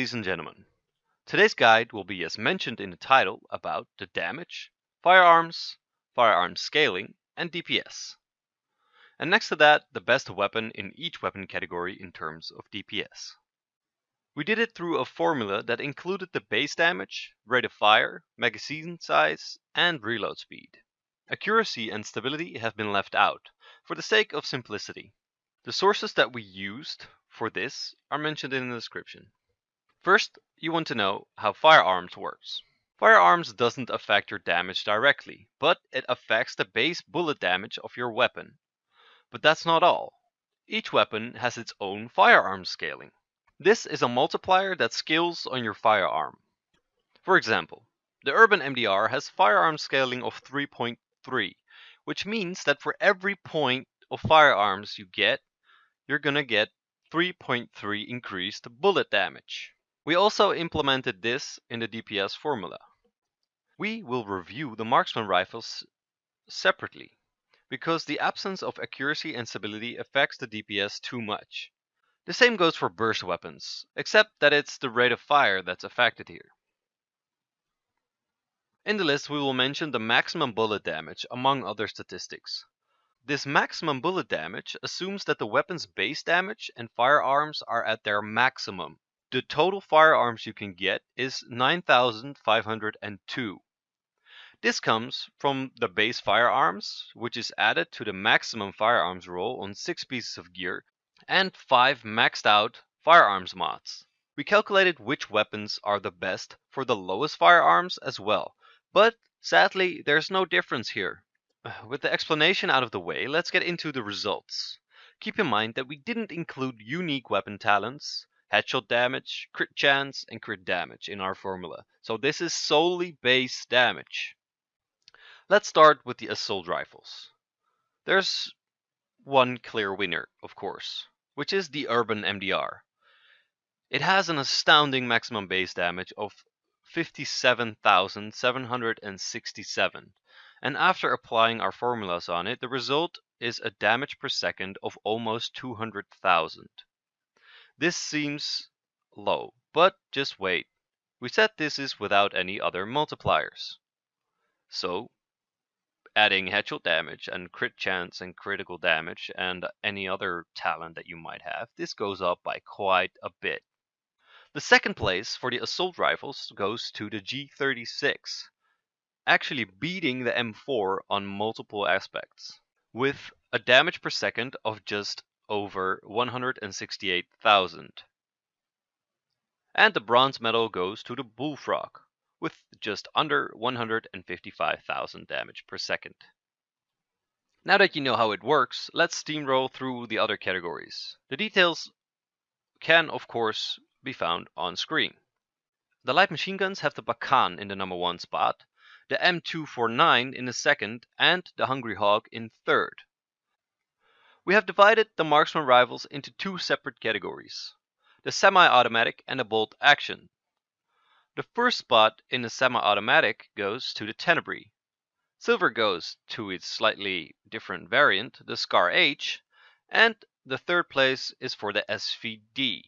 ladies and gentlemen. Today's guide will be, as mentioned in the title, about the damage, firearms, firearm scaling, and DPS. And next to that, the best weapon in each weapon category in terms of DPS. We did it through a formula that included the base damage, rate of fire, magazine size, and reload speed. Accuracy and stability have been left out, for the sake of simplicity. The sources that we used for this are mentioned in the description. First, you want to know how firearms works. Firearms doesn't affect your damage directly, but it affects the base bullet damage of your weapon. But that's not all. Each weapon has its own firearm scaling. This is a multiplier that scales on your firearm. For example, the Urban MDR has firearm scaling of 3.3, which means that for every point of firearms you get, you're gonna get 3.3 increased bullet damage. We also implemented this in the DPS formula. We will review the marksman rifles separately, because the absence of accuracy and stability affects the DPS too much. The same goes for burst weapons, except that it's the rate of fire that's affected here. In the list we will mention the maximum bullet damage among other statistics. This maximum bullet damage assumes that the weapon's base damage and firearms are at their maximum. The total firearms you can get is 9502. This comes from the base firearms, which is added to the maximum firearms roll on 6 pieces of gear, and 5 maxed out firearms mods. We calculated which weapons are the best for the lowest firearms as well, but sadly there's no difference here. With the explanation out of the way, let's get into the results. Keep in mind that we didn't include unique weapon talents, headshot damage, crit chance, and crit damage in our formula, so this is solely base damage. Let's start with the assault rifles. There's one clear winner, of course, which is the Urban MDR. It has an astounding maximum base damage of 57,767 and after applying our formulas on it, the result is a damage per second of almost 200,000. This seems low, but just wait. We said this is without any other multipliers. So, adding headshot damage and crit chance and critical damage and any other talent that you might have, this goes up by quite a bit. The second place for the assault rifles goes to the G36, actually beating the M4 on multiple aspects, with a damage per second of just over 168,000. And the bronze medal goes to the Bullfrog, with just under 155,000 damage per second. Now that you know how it works, let's steamroll through the other categories. The details can, of course, be found on screen. The light machine guns have the Pakhan in the number one spot, the M249 in the second, and the Hungry Hog in third. We have divided the marksman rifles into two separate categories, the semi-automatic and the bolt action. The first spot in the semi-automatic goes to the Tenebrae. Silver goes to its slightly different variant, the Scar H, and the third place is for the SVD.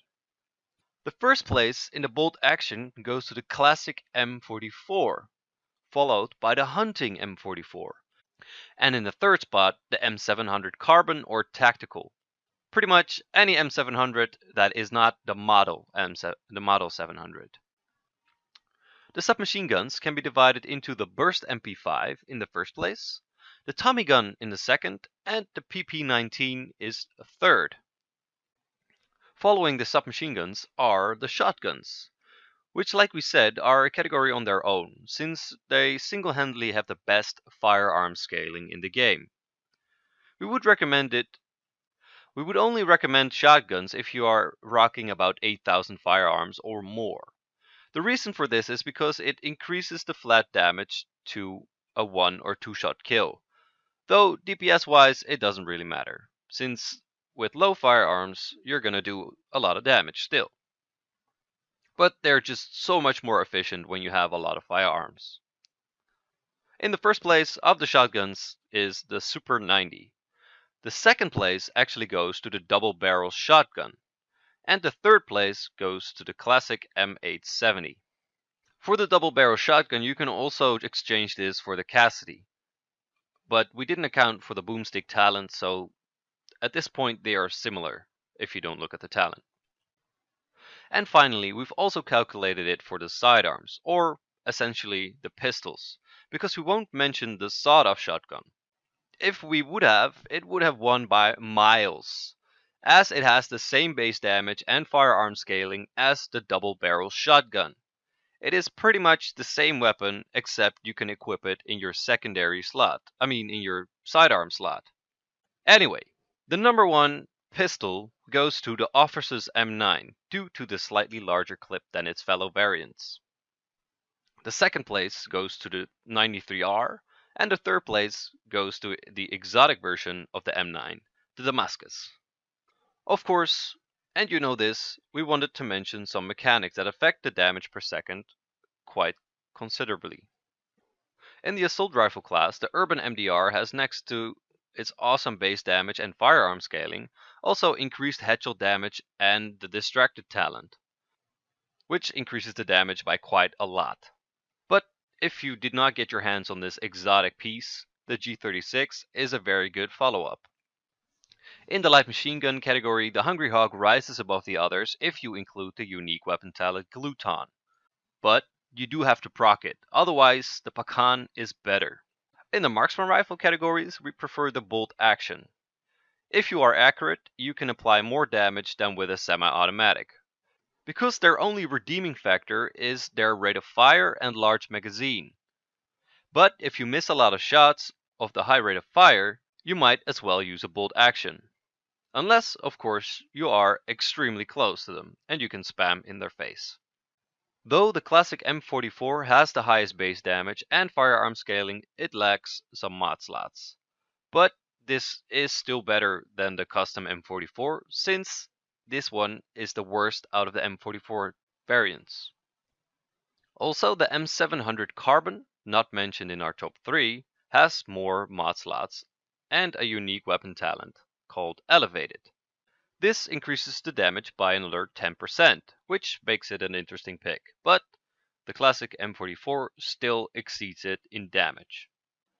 The first place in the bolt action goes to the classic M44, followed by the hunting M44. And in the third spot, the M700 Carbon or Tactical. Pretty much any M700 that is not the model M the model 700. The submachine guns can be divided into the Burst MP5 in the first place, the Tommy gun in the second, and the PP19 is third. Following the submachine guns are the shotguns, which like we said are a category on their own, since they single-handedly have the best firearm scaling in the game. We would recommend it we would only recommend shotguns if you are rocking about 8000 firearms or more. The reason for this is because it increases the flat damage to a one or two shot kill. Though DPS wise it doesn't really matter, since with low firearms you're gonna do a lot of damage still but they're just so much more efficient when you have a lot of firearms. In the first place of the shotguns is the Super 90. The second place actually goes to the double barrel shotgun. And the third place goes to the classic M870. For the double barrel shotgun, you can also exchange this for the Cassidy. But we didn't account for the boomstick talent, so at this point they are similar if you don't look at the talent. And finally, we've also calculated it for the sidearms, or essentially the pistols, because we won't mention the sawed-off shotgun. If we would have, it would have won by miles, as it has the same base damage and firearm scaling as the double barrel shotgun. It is pretty much the same weapon, except you can equip it in your secondary slot. I mean, in your sidearm slot. Anyway, the number one pistol goes to the Officer's M9 due to the slightly larger clip than its fellow variants. The second place goes to the 93R, and the third place goes to the exotic version of the M9, the Damascus. Of course, and you know this, we wanted to mention some mechanics that affect the damage per second quite considerably. In the assault rifle class, the Urban MDR has next to its awesome base damage and firearm scaling, also increased headshot damage and the distracted talent, which increases the damage by quite a lot. But if you did not get your hands on this exotic piece, the G36 is a very good follow-up. In the light machine gun category, the Hungry Hog rises above the others if you include the unique weapon talent Glutton. But you do have to proc it, otherwise the Pakhan is better. In the marksman rifle categories, we prefer the bolt action. If you are accurate, you can apply more damage than with a semi-automatic. Because their only redeeming factor is their rate of fire and large magazine. But if you miss a lot of shots of the high rate of fire, you might as well use a bolt action. Unless, of course, you are extremely close to them and you can spam in their face. Though the classic M44 has the highest base damage and firearm scaling, it lacks some mod slots. But this is still better than the custom M44 since this one is the worst out of the M44 variants. Also, the M700 Carbon, not mentioned in our top 3, has more mod slots and a unique weapon talent called Elevated. This increases the damage by another 10%, which makes it an interesting pick, but the classic M44 still exceeds it in damage.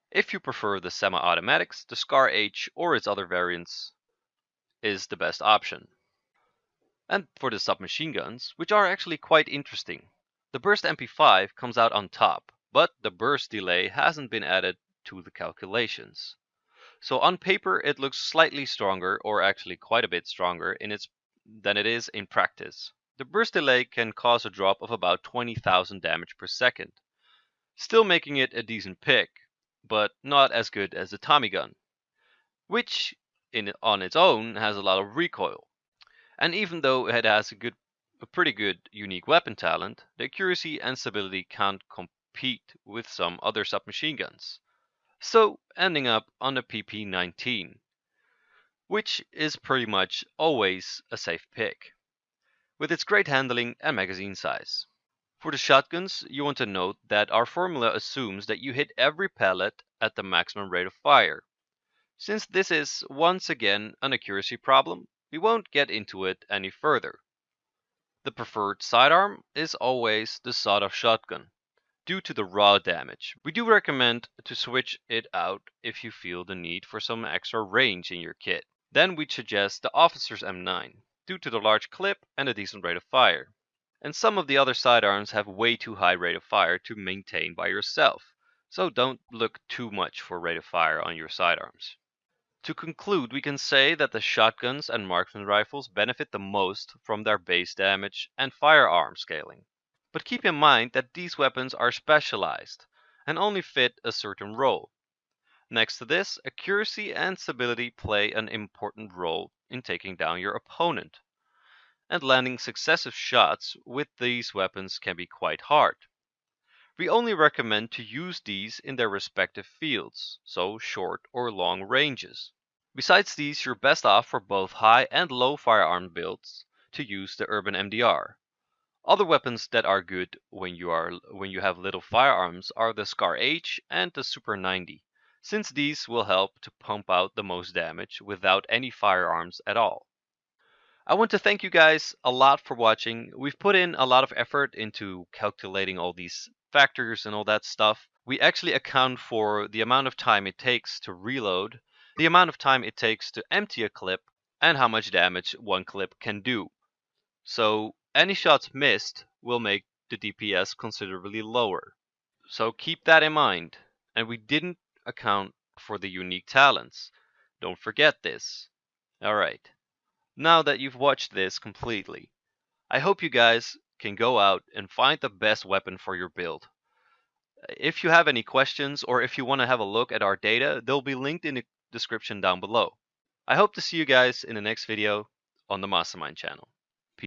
If you prefer the semi-automatics, the Scar H or its other variants is the best option. And for the submachine guns, which are actually quite interesting. The Burst MP5 comes out on top, but the burst delay hasn't been added to the calculations. So on paper, it looks slightly stronger, or actually quite a bit stronger in its than it is in practice. The burst delay can cause a drop of about 20,000 damage per second, still making it a decent pick, but not as good as the Tommy gun, which in, on its own has a lot of recoil. And even though it has a good a pretty good unique weapon talent, the accuracy and stability can't compete with some other submachine guns so ending up on a PP19, which is pretty much always a safe pick, with its great handling and magazine size. For the shotguns, you want to note that our formula assumes that you hit every pellet at the maximum rate of fire. Since this is once again an accuracy problem, we won't get into it any further. The preferred sidearm is always the sawed-off shotgun, due to the raw damage. We do recommend to switch it out if you feel the need for some extra range in your kit. Then we'd suggest the Officer's M9, due to the large clip and a decent rate of fire. And some of the other sidearms have way too high rate of fire to maintain by yourself, so don't look too much for rate of fire on your sidearms. To conclude, we can say that the shotguns and marksman rifles benefit the most from their base damage and firearm scaling. But keep in mind that these weapons are specialized and only fit a certain role. Next to this, accuracy and stability play an important role in taking down your opponent. And landing successive shots with these weapons can be quite hard. We only recommend to use these in their respective fields, so short or long ranges. Besides these, you're best off for both high and low firearm builds to use the Urban MDR, other weapons that are good when you are when you have little firearms are the Scar H and the Super 90, since these will help to pump out the most damage without any firearms at all. I want to thank you guys a lot for watching. We've put in a lot of effort into calculating all these factors and all that stuff. We actually account for the amount of time it takes to reload, the amount of time it takes to empty a clip, and how much damage one clip can do. So any shots missed will make the DPS considerably lower. So keep that in mind. And we didn't account for the unique talents. Don't forget this. Alright, now that you've watched this completely, I hope you guys can go out and find the best weapon for your build. If you have any questions or if you want to have a look at our data, they'll be linked in the description down below. I hope to see you guys in the next video on the Mastermind channel.